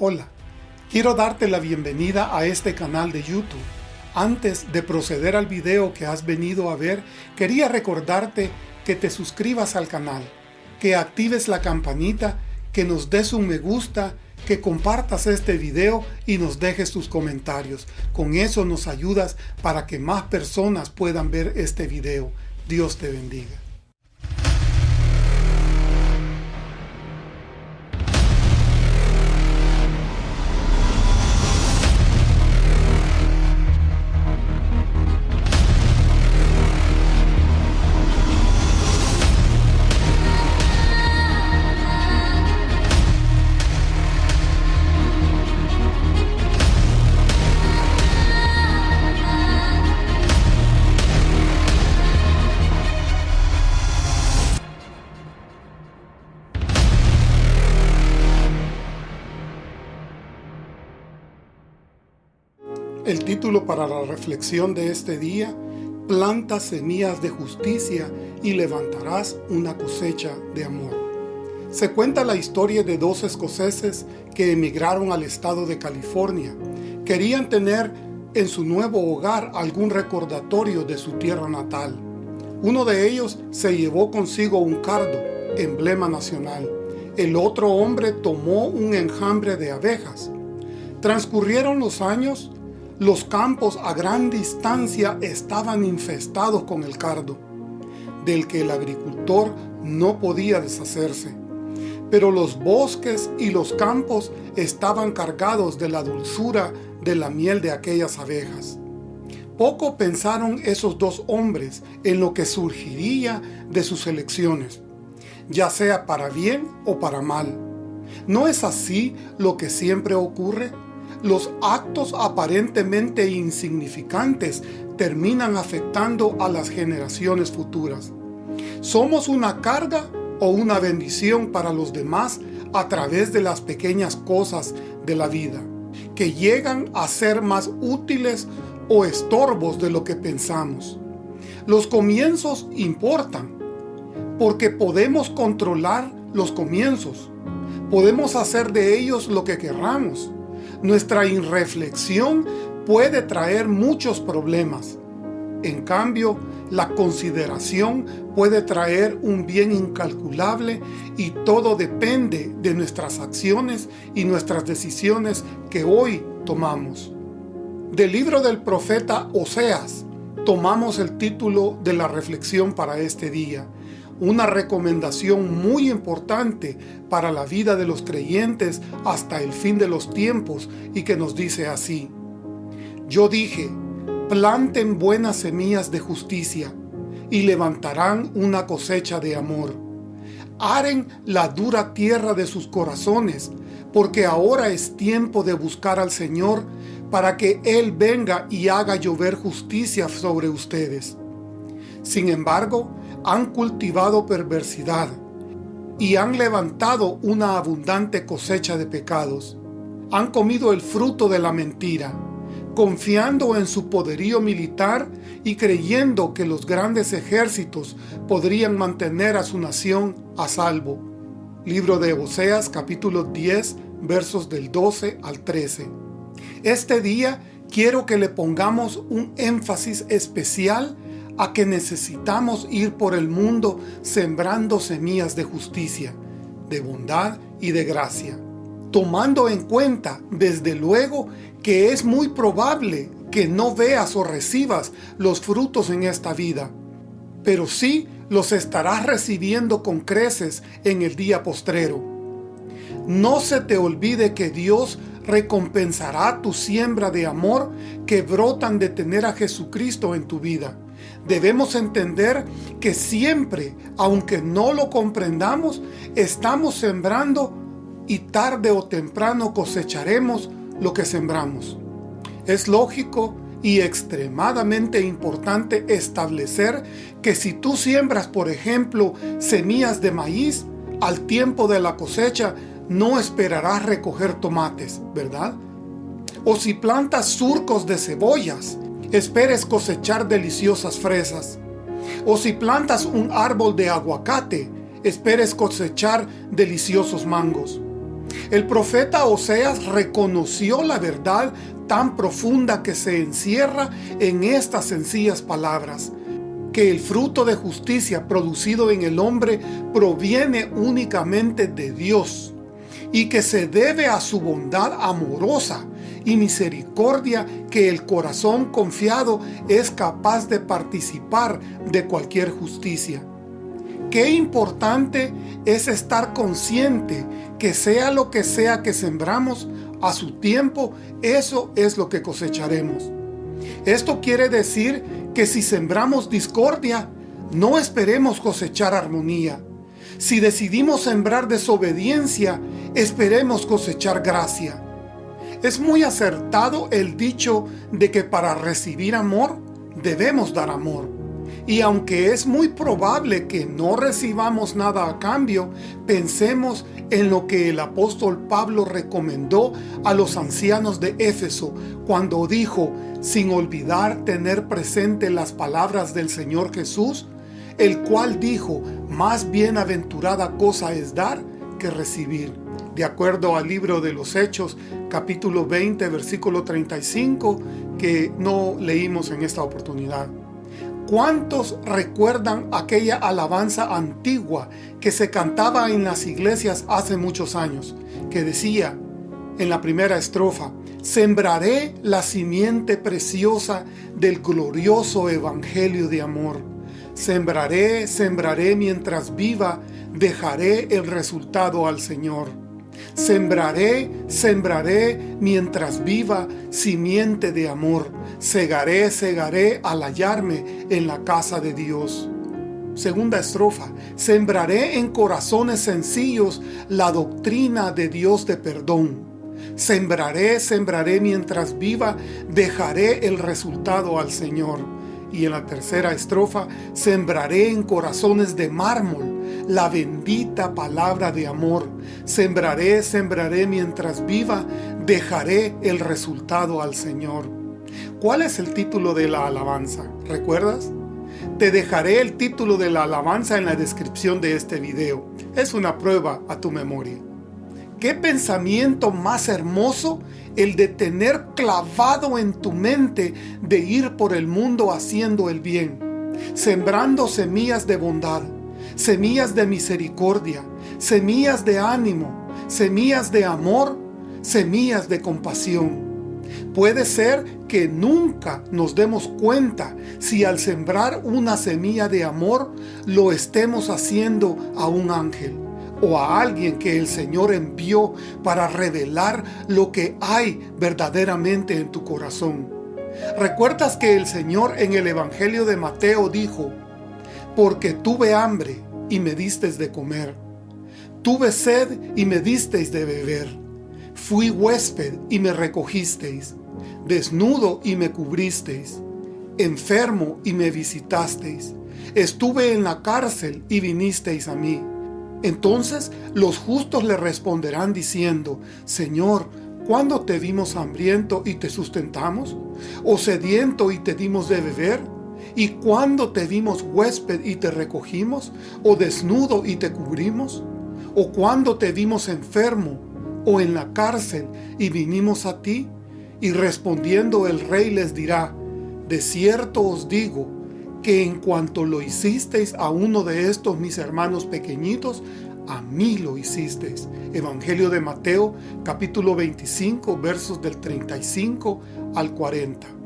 Hola, quiero darte la bienvenida a este canal de YouTube. Antes de proceder al video que has venido a ver, quería recordarte que te suscribas al canal, que actives la campanita, que nos des un me gusta, que compartas este video y nos dejes tus comentarios. Con eso nos ayudas para que más personas puedan ver este video. Dios te bendiga. El título para la reflexión de este día, Planta semillas de justicia y levantarás una cosecha de amor. Se cuenta la historia de dos escoceses que emigraron al estado de California. Querían tener en su nuevo hogar algún recordatorio de su tierra natal. Uno de ellos se llevó consigo un cardo, emblema nacional. El otro hombre tomó un enjambre de abejas. Transcurrieron los años los campos a gran distancia estaban infestados con el cardo, del que el agricultor no podía deshacerse. Pero los bosques y los campos estaban cargados de la dulzura de la miel de aquellas abejas. Poco pensaron esos dos hombres en lo que surgiría de sus elecciones, ya sea para bien o para mal. ¿No es así lo que siempre ocurre? Los actos aparentemente insignificantes terminan afectando a las generaciones futuras. Somos una carga o una bendición para los demás a través de las pequeñas cosas de la vida, que llegan a ser más útiles o estorbos de lo que pensamos. Los comienzos importan, porque podemos controlar los comienzos. Podemos hacer de ellos lo que querramos. Nuestra irreflexión puede traer muchos problemas. En cambio, la consideración puede traer un bien incalculable y todo depende de nuestras acciones y nuestras decisiones que hoy tomamos. Del libro del profeta Oseas, tomamos el título de la reflexión para este día una recomendación muy importante para la vida de los creyentes hasta el fin de los tiempos y que nos dice así. Yo dije, planten buenas semillas de justicia y levantarán una cosecha de amor. Aren la dura tierra de sus corazones, porque ahora es tiempo de buscar al Señor para que Él venga y haga llover justicia sobre ustedes. Sin embargo, han cultivado perversidad y han levantado una abundante cosecha de pecados. Han comido el fruto de la mentira, confiando en su poderío militar y creyendo que los grandes ejércitos podrían mantener a su nación a salvo. Libro de Oseas capítulo 10 versos del 12 al 13. Este día quiero que le pongamos un énfasis especial a que necesitamos ir por el mundo sembrando semillas de justicia, de bondad y de gracia, tomando en cuenta, desde luego, que es muy probable que no veas o recibas los frutos en esta vida, pero sí los estarás recibiendo con creces en el día postrero. No se te olvide que Dios recompensará tu siembra de amor que brotan de tener a Jesucristo en tu vida debemos entender que siempre, aunque no lo comprendamos, estamos sembrando y tarde o temprano cosecharemos lo que sembramos. Es lógico y extremadamente importante establecer que si tú siembras, por ejemplo, semillas de maíz, al tiempo de la cosecha no esperarás recoger tomates, ¿verdad? O si plantas surcos de cebollas, esperes cosechar deliciosas fresas. O si plantas un árbol de aguacate, esperes cosechar deliciosos mangos. El profeta Oseas reconoció la verdad tan profunda que se encierra en estas sencillas palabras, que el fruto de justicia producido en el hombre proviene únicamente de Dios y que se debe a su bondad amorosa y misericordia que el corazón confiado es capaz de participar de cualquier justicia. Qué importante es estar consciente que sea lo que sea que sembramos, a su tiempo, eso es lo que cosecharemos. Esto quiere decir que si sembramos discordia, no esperemos cosechar armonía. Si decidimos sembrar desobediencia, esperemos cosechar gracia. Es muy acertado el dicho de que para recibir amor, debemos dar amor. Y aunque es muy probable que no recibamos nada a cambio, pensemos en lo que el apóstol Pablo recomendó a los ancianos de Éfeso cuando dijo, sin olvidar tener presente las palabras del Señor Jesús, el cual dijo, más bienaventurada cosa es dar que recibir. De acuerdo al libro de los Hechos, capítulo 20, versículo 35, que no leímos en esta oportunidad. ¿Cuántos recuerdan aquella alabanza antigua que se cantaba en las iglesias hace muchos años? Que decía en la primera estrofa, Sembraré la simiente preciosa del glorioso evangelio de amor. Sembraré, sembraré mientras viva, dejaré el resultado al Señor. Sembraré, sembraré mientras viva simiente de amor. Segaré, segaré al hallarme en la casa de Dios. Segunda estrofa. Sembraré en corazones sencillos la doctrina de Dios de perdón. Sembraré, sembraré mientras viva, dejaré el resultado al Señor. Y en la tercera estrofa, sembraré en corazones de mármol la bendita palabra de amor. Sembraré, sembraré mientras viva, dejaré el resultado al Señor. ¿Cuál es el título de la alabanza? ¿Recuerdas? Te dejaré el título de la alabanza en la descripción de este video. Es una prueba a tu memoria. ¿Qué pensamiento más hermoso el de tener clavado en tu mente de ir por el mundo haciendo el bien, sembrando semillas de bondad, semillas de misericordia, semillas de ánimo, semillas de amor, semillas de compasión. Puede ser que nunca nos demos cuenta si al sembrar una semilla de amor lo estemos haciendo a un ángel o a alguien que el Señor envió para revelar lo que hay verdaderamente en tu corazón. ¿Recuerdas que el Señor en el Evangelio de Mateo dijo, porque tuve hambre y me disteis de comer. Tuve sed y me disteis de beber. Fui huésped y me recogisteis. Desnudo y me cubristeis. Enfermo y me visitasteis. Estuve en la cárcel y vinisteis a mí. Entonces los justos le responderán diciendo, Señor, ¿cuándo te vimos hambriento y te sustentamos? ¿O sediento y te dimos de beber? ¿Y cuándo te vimos huésped y te recogimos? ¿O desnudo y te cubrimos? ¿O cuándo te vimos enfermo o en la cárcel y vinimos a ti? Y respondiendo el rey les dirá, De cierto os digo, que en cuanto lo hicisteis a uno de estos mis hermanos pequeñitos, a mí lo hicisteis. Evangelio de Mateo, capítulo 25, versos del 35 al 40.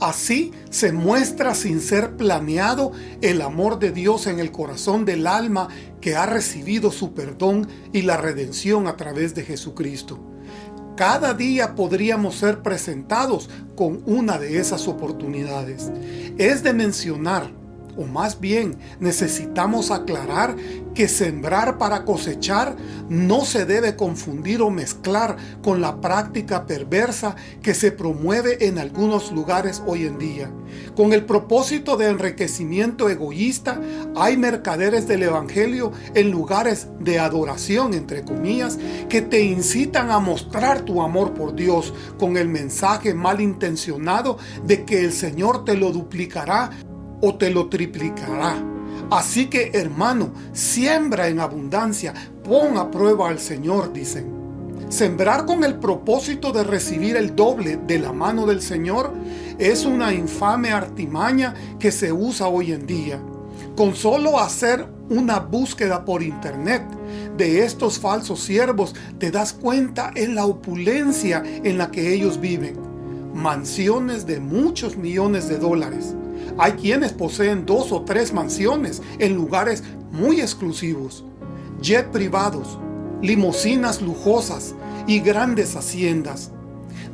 Así se muestra sin ser planeado el amor de Dios en el corazón del alma que ha recibido su perdón y la redención a través de Jesucristo. Cada día podríamos ser presentados con una de esas oportunidades. Es de mencionar o más bien necesitamos aclarar que sembrar para cosechar no se debe confundir o mezclar con la práctica perversa que se promueve en algunos lugares hoy en día. Con el propósito de enriquecimiento egoísta, hay mercaderes del Evangelio en lugares de adoración, entre comillas, que te incitan a mostrar tu amor por Dios con el mensaje malintencionado de que el Señor te lo duplicará o te lo triplicará. Así que hermano, siembra en abundancia, pon a prueba al Señor, dicen. Sembrar con el propósito de recibir el doble de la mano del Señor es una infame artimaña que se usa hoy en día. Con solo hacer una búsqueda por internet de estos falsos siervos, te das cuenta en la opulencia en la que ellos viven. Mansiones de muchos millones de dólares. Hay quienes poseen dos o tres mansiones en lugares muy exclusivos. Jet privados, limosinas lujosas y grandes haciendas.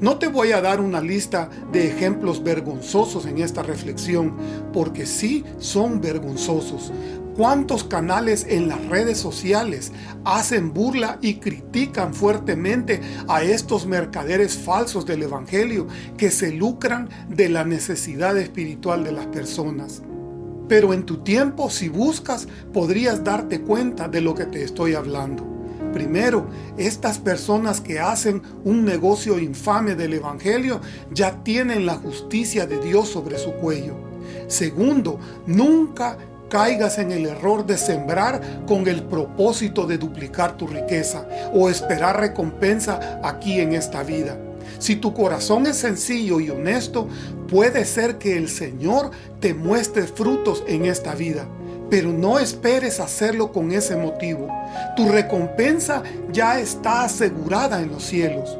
No te voy a dar una lista de ejemplos vergonzosos en esta reflexión, porque sí son vergonzosos. ¿Cuántos canales en las redes sociales hacen burla y critican fuertemente a estos mercaderes falsos del Evangelio que se lucran de la necesidad espiritual de las personas? Pero en tu tiempo, si buscas, podrías darte cuenta de lo que te estoy hablando. Primero, estas personas que hacen un negocio infame del Evangelio ya tienen la justicia de Dios sobre su cuello. Segundo, nunca caigas en el error de sembrar con el propósito de duplicar tu riqueza o esperar recompensa aquí en esta vida. Si tu corazón es sencillo y honesto, puede ser que el Señor te muestre frutos en esta vida. Pero no esperes hacerlo con ese motivo. Tu recompensa ya está asegurada en los cielos.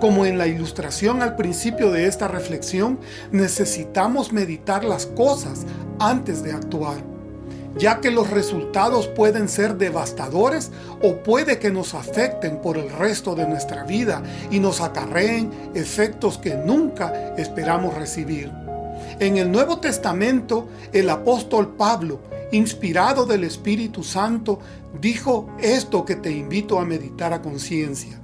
Como en la ilustración al principio de esta reflexión, necesitamos meditar las cosas antes de actuar, ya que los resultados pueden ser devastadores o puede que nos afecten por el resto de nuestra vida y nos acarreen efectos que nunca esperamos recibir. En el Nuevo Testamento, el apóstol Pablo, inspirado del Espíritu Santo, dijo esto que te invito a meditar a conciencia.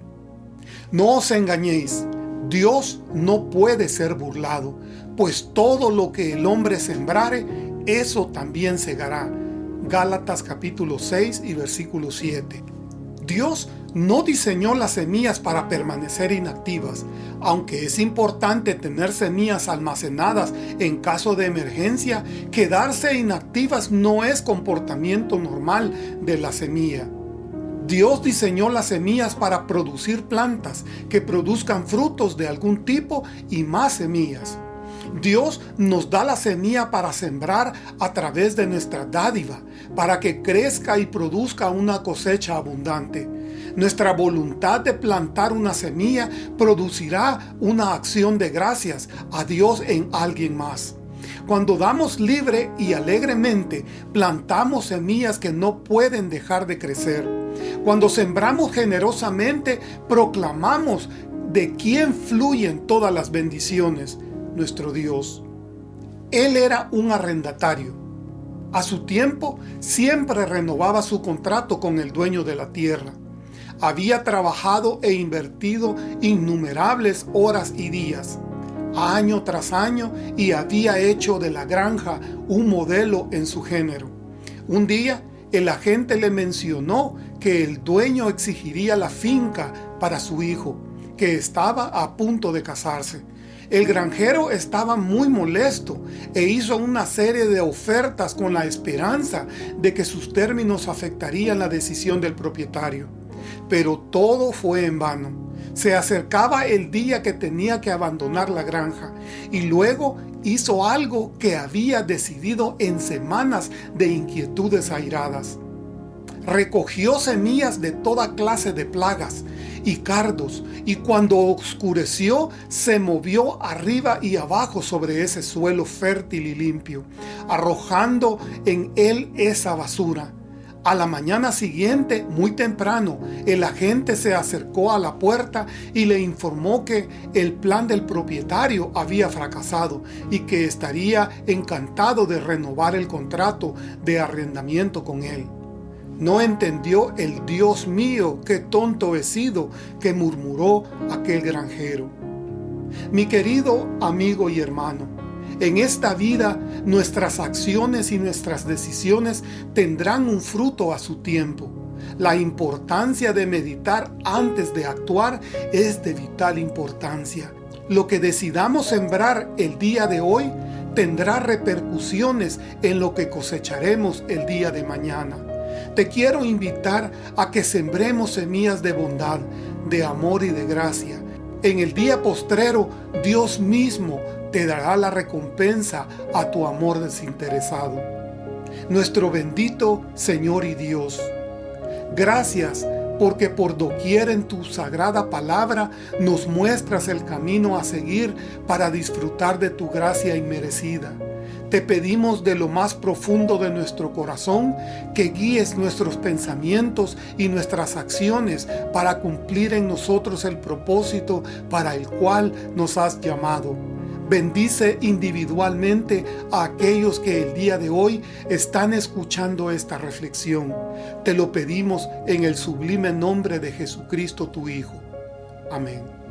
No os engañéis, Dios no puede ser burlado, pues todo lo que el hombre sembrare, eso también segará. Gálatas capítulo 6 y versículo 7. Dios no diseñó las semillas para permanecer inactivas, aunque es importante tener semillas almacenadas en caso de emergencia, quedarse inactivas no es comportamiento normal de la semilla. Dios diseñó las semillas para producir plantas que produzcan frutos de algún tipo y más semillas. Dios nos da la semilla para sembrar a través de nuestra dádiva, para que crezca y produzca una cosecha abundante. Nuestra voluntad de plantar una semilla producirá una acción de gracias a Dios en alguien más. Cuando damos libre y alegremente, plantamos semillas que no pueden dejar de crecer. Cuando sembramos generosamente, proclamamos de quién fluyen todas las bendiciones, nuestro Dios. Él era un arrendatario. A su tiempo, siempre renovaba su contrato con el dueño de la tierra. Había trabajado e invertido innumerables horas y días año tras año y había hecho de la granja un modelo en su género. Un día, el agente le mencionó que el dueño exigiría la finca para su hijo, que estaba a punto de casarse. El granjero estaba muy molesto e hizo una serie de ofertas con la esperanza de que sus términos afectarían la decisión del propietario. Pero todo fue en vano. Se acercaba el día que tenía que abandonar la granja y luego hizo algo que había decidido en semanas de inquietudes airadas. Recogió semillas de toda clase de plagas y cardos, y cuando oscureció, se movió arriba y abajo sobre ese suelo fértil y limpio, arrojando en él esa basura. A la mañana siguiente, muy temprano, el agente se acercó a la puerta y le informó que el plan del propietario había fracasado y que estaría encantado de renovar el contrato de arrendamiento con él. No entendió el Dios mío, qué tonto he sido, que murmuró aquel granjero. Mi querido amigo y hermano, en esta vida nuestras acciones y nuestras decisiones tendrán un fruto a su tiempo. La importancia de meditar antes de actuar es de vital importancia. Lo que decidamos sembrar el día de hoy tendrá repercusiones en lo que cosecharemos el día de mañana. Te quiero invitar a que sembremos semillas de bondad, de amor y de gracia. En el día postrero, Dios mismo te dará la recompensa a tu amor desinteresado. Nuestro bendito Señor y Dios, gracias porque por doquier en tu sagrada palabra nos muestras el camino a seguir para disfrutar de tu gracia inmerecida. Te pedimos de lo más profundo de nuestro corazón que guíes nuestros pensamientos y nuestras acciones para cumplir en nosotros el propósito para el cual nos has llamado. Bendice individualmente a aquellos que el día de hoy están escuchando esta reflexión. Te lo pedimos en el sublime nombre de Jesucristo tu Hijo. Amén.